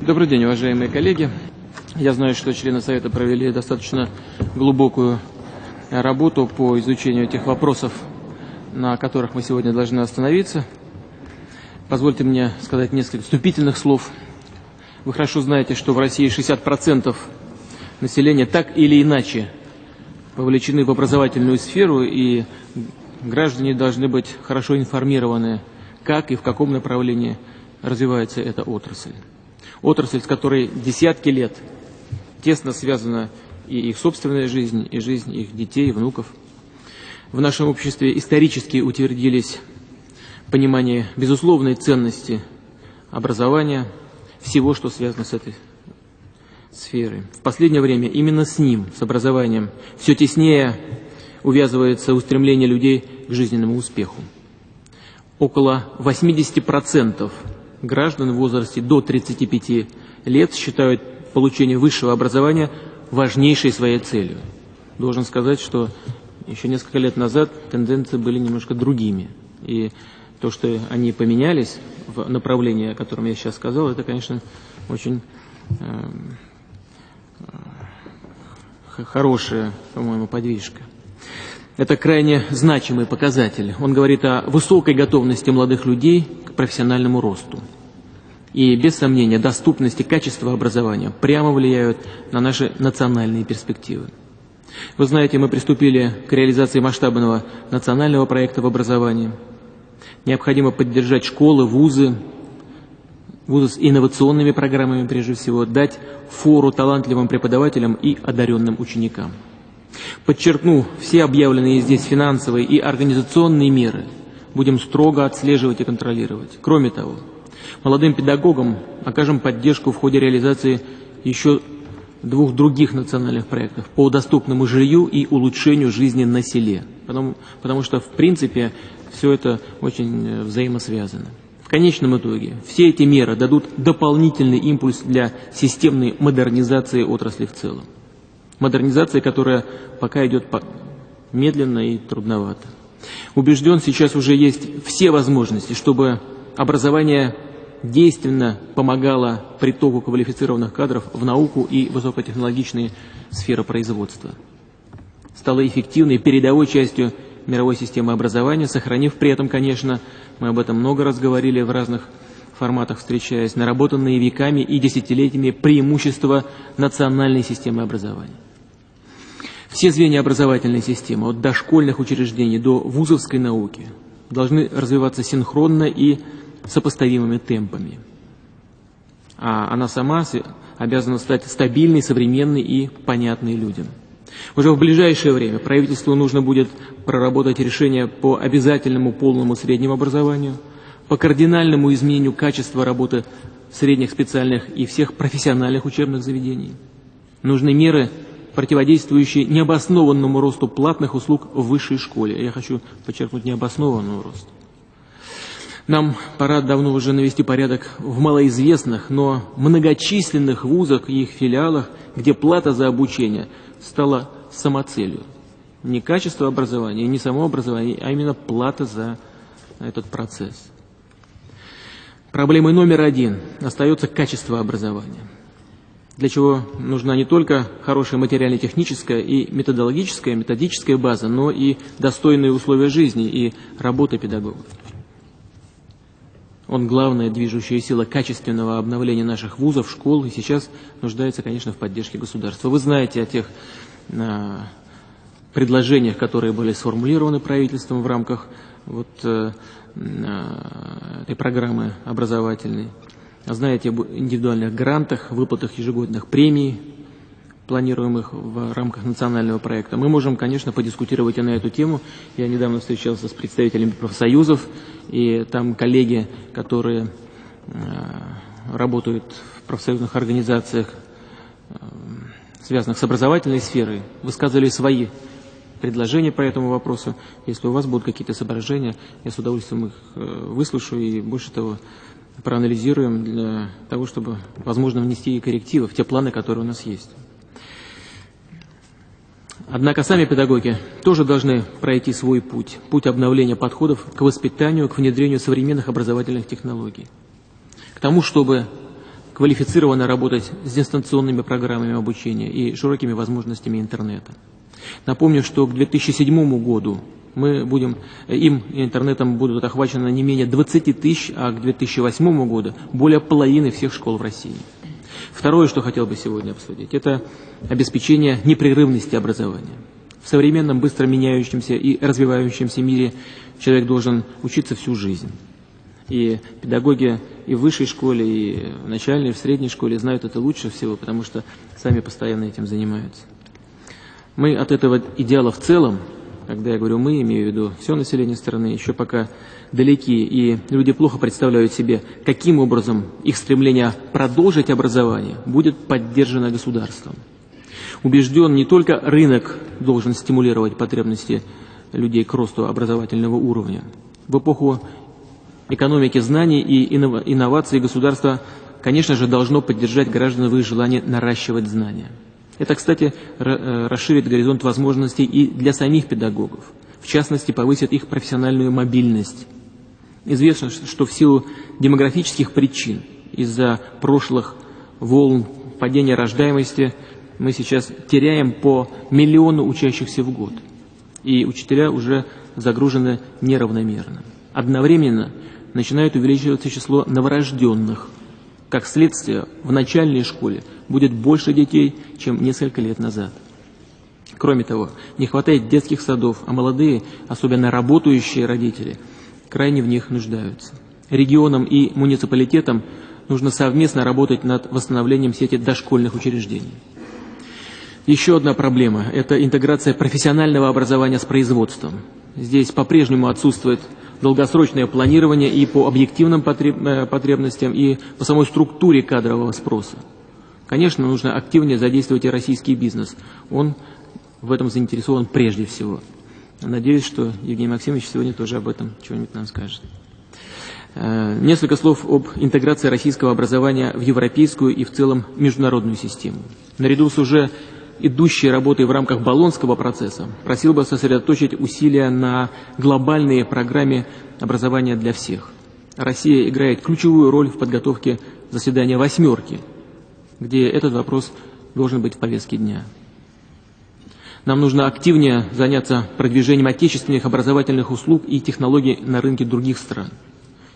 Добрый день, уважаемые коллеги. Я знаю, что члены Совета провели достаточно глубокую работу по изучению тех вопросов, на которых мы сегодня должны остановиться. Позвольте мне сказать несколько вступительных слов. Вы хорошо знаете, что в России 60% населения так или иначе вовлечены в образовательную сферу, и граждане должны быть хорошо информированы, как и в каком направлении развивается эта отрасль. Отрасль, с которой десятки лет тесно связана и их собственная жизнь, и жизнь их детей, внуков. В нашем обществе исторически утвердились понимание безусловной ценности образования, всего, что связано с этой сферой. В последнее время именно с ним, с образованием, все теснее увязывается устремление людей к жизненному успеху. Около 80% граждан в возрасте до 35 лет считают получение высшего образования важнейшей своей целью. Должен сказать, что еще несколько лет назад тенденции были немножко другими. И то, что они поменялись в направлении, о котором я сейчас сказал, это, конечно, очень э, хорошая, по-моему, подвижка. Это крайне значимый показатель. Он говорит о высокой готовности молодых людей к профессиональному росту. И, без сомнения, доступность и качество образования прямо влияют на наши национальные перспективы. Вы знаете, мы приступили к реализации масштабного национального проекта в образовании. Необходимо поддержать школы, вузы, вузы с инновационными программами прежде всего, дать фору талантливым преподавателям и одаренным ученикам. Подчеркну, все объявленные здесь финансовые и организационные меры будем строго отслеживать и контролировать. Кроме того, молодым педагогам окажем поддержку в ходе реализации еще двух других национальных проектов по доступному жилью и улучшению жизни на селе. Потому, потому что, в принципе, все это очень э, взаимосвязано. В конечном итоге все эти меры дадут дополнительный импульс для системной модернизации отрасли в целом. Модернизация, которая пока идет медленно и трудновато. Убежден, сейчас уже есть все возможности, чтобы образование действенно помогало притоку квалифицированных кадров в науку и высокотехнологичные сферы производства. Стало эффективной передовой частью мировой системы образования, сохранив при этом, конечно, мы об этом много раз говорили в разных форматах встречаясь, наработанные веками и десятилетиями преимущества национальной системы образования. Все звенья образовательной системы, от дошкольных учреждений до вузовской науки, должны развиваться синхронно и сопоставимыми темпами. А она сама обязана стать стабильной, современной и понятной людям. Уже в ближайшее время правительству нужно будет проработать решение по обязательному полному среднему образованию, по кардинальному изменению качества работы средних специальных и всех профессиональных учебных заведений. Нужны меры, противодействующие необоснованному росту платных услуг в высшей школе. Я хочу подчеркнуть необоснованный рост. Нам пора давно уже навести порядок в малоизвестных, но многочисленных вузах и их филиалах, где плата за обучение стала самоцелью. Не качество образования, не само образование, а именно плата за этот процесс. Проблемой номер один остается качество образования, для чего нужна не только хорошая материально-техническая и методологическая, методическая база, но и достойные условия жизни и работы педагогов. Он главная движущая сила качественного обновления наших вузов, школ, и сейчас нуждается, конечно, в поддержке государства. Вы знаете о тех э, предложениях, которые были сформулированы правительством в рамках вот, э, э, этой программы образовательной. Знаете об индивидуальных грантах, выплатах ежегодных премий, планируемых в рамках национального проекта. Мы можем, конечно, подискутировать и на эту тему. Я недавно встречался с представителями профсоюзов, и там коллеги, которые э, работают в профсоюзных организациях, э, связанных с образовательной сферой, высказывали свои предложения по этому вопросу. Если у вас будут какие-то соображения, я с удовольствием их э, выслушаю и, больше того, проанализируем для того, чтобы, возможно, внести коррективы в те планы, которые у нас есть. Однако сами педагоги тоже должны пройти свой путь, путь обновления подходов к воспитанию, к внедрению современных образовательных технологий. К тому, чтобы квалифицированно работать с дистанционными программами обучения и широкими возможностями интернета. Напомню, что к 2007 году мы будем, им интернетом будут охвачены не менее 20 тысяч, а к 2008 году более половины всех школ в России. Второе, что хотел бы сегодня обсудить, это обеспечение непрерывности образования. В современном, быстро меняющемся и развивающемся мире человек должен учиться всю жизнь. И педагоги и в высшей школе, и в начальной, и в средней школе знают это лучше всего, потому что сами постоянно этим занимаются. Мы от этого идеала в целом, когда я говорю «мы», имею в виду все население страны, еще пока далеки, и люди плохо представляют себе, каким образом их стремление продолжить образование будет поддержано государством. Убежден, не только рынок должен стимулировать потребности людей к росту образовательного уровня. В эпоху экономики знаний и инноваций государство, конечно же, должно поддержать граждан в их желании наращивать знания. Это, кстати, э, расширит горизонт возможностей и для самих педагогов. В частности, повысит их профессиональную мобильность. Известно, что в силу демографических причин, из-за прошлых волн падения рождаемости, мы сейчас теряем по миллиону учащихся в год. И учителя уже загружены неравномерно. Одновременно начинает увеличиваться число новорожденных. Как следствие, в начальной школе будет больше детей, чем несколько лет назад. Кроме того, не хватает детских садов, а молодые, особенно работающие родители, крайне в них нуждаются. Регионам и муниципалитетам нужно совместно работать над восстановлением сети дошкольных учреждений. Еще одна проблема – это интеграция профессионального образования с производством. Здесь по-прежнему отсутствует долгосрочное планирование и по объективным э, потребностям, и по самой структуре кадрового спроса. Конечно, нужно активнее задействовать и российский бизнес. Он в этом заинтересован прежде всего. Надеюсь, что Евгений Максимович сегодня тоже об этом что-нибудь нам скажет. Э, несколько слов об интеграции российского образования в европейскую и в целом международную систему. Наряду с уже идущей работой в рамках Болонского процесса, просил бы сосредоточить усилия на глобальной программе образования для всех. Россия играет ключевую роль в подготовке заседания «восьмерки», где этот вопрос должен быть в повестке дня. Нам нужно активнее заняться продвижением отечественных образовательных услуг и технологий на рынке других стран.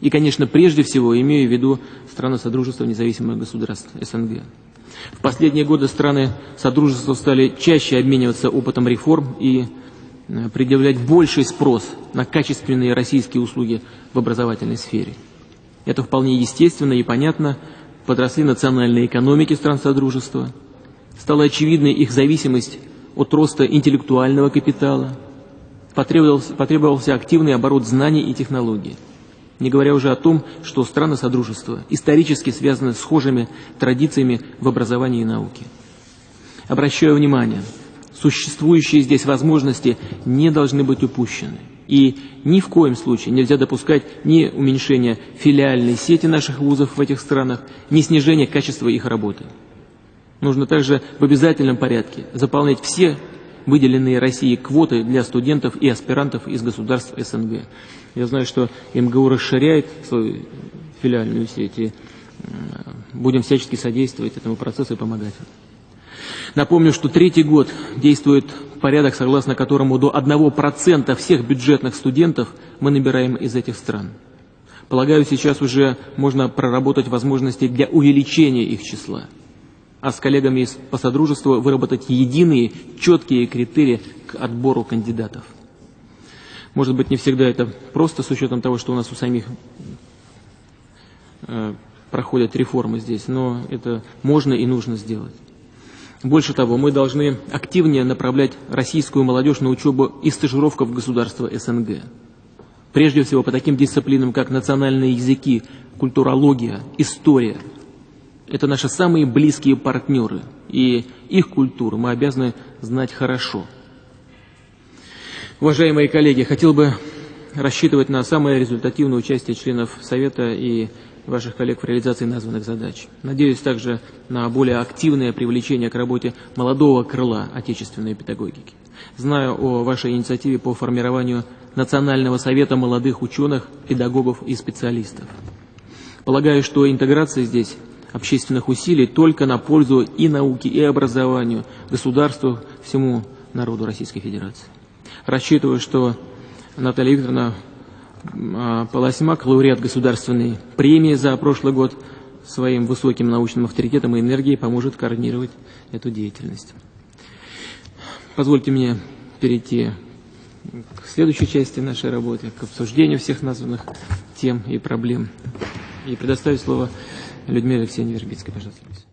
И, конечно, прежде всего имею в виду страны Содружества независимых государств СНГ. В последние годы страны Содружества стали чаще обмениваться опытом реформ и э, предъявлять больший спрос на качественные российские услуги в образовательной сфере. Это вполне естественно и понятно. Подросли национальные экономики стран Содружества. Стала очевидной их зависимость от роста интеллектуального капитала. Потребовался, потребовался активный оборот знаний и технологий не говоря уже о том, что страны Содружества исторически связаны с схожими традициями в образовании и науке. Обращаю внимание, существующие здесь возможности не должны быть упущены. И ни в коем случае нельзя допускать ни уменьшения филиальной сети наших вузов в этих странах, ни снижения качества их работы. Нужно также в обязательном порядке заполнять все выделенные России квоты для студентов и аспирантов из государств СНГ. Я знаю, что МГУ расширяет свою филиальную сеть, и будем всячески содействовать этому процессу и помогать. Напомню, что третий год действует порядок, согласно которому до 1% всех бюджетных студентов мы набираем из этих стран. Полагаю, сейчас уже можно проработать возможности для увеличения их числа а с коллегами по содружеству выработать единые, четкие критерии к отбору кандидатов. Может быть, не всегда это просто с учетом того, что у нас у самих э, проходят реформы здесь, но это можно и нужно сделать. Больше того, мы должны активнее направлять российскую молодежь на учебу и стажировку в государства СНГ. Прежде всего по таким дисциплинам, как национальные языки, культурология, история – это наши самые близкие партнеры, и их культуру мы обязаны знать хорошо. Уважаемые коллеги, хотел бы рассчитывать на самое результативное участие членов Совета и ваших коллег в реализации названных задач. Надеюсь также на более активное привлечение к работе молодого крыла отечественной педагогики. Знаю о вашей инициативе по формированию Национального совета молодых ученых, педагогов и специалистов. Полагаю, что интеграция здесь общественных усилий только на пользу и науке, и образованию, государству, всему народу Российской Федерации. Рассчитываю, что Наталья Викторовна а, Полосьмак, лауреат государственной премии за прошлый год, своим высоким научным авторитетом и энергией поможет координировать эту деятельность. Позвольте мне перейти к следующей части нашей работы, к обсуждению всех названных тем и проблем. И предоставить слово Людмиле Алексеевне Вербицкой, пожалуйста.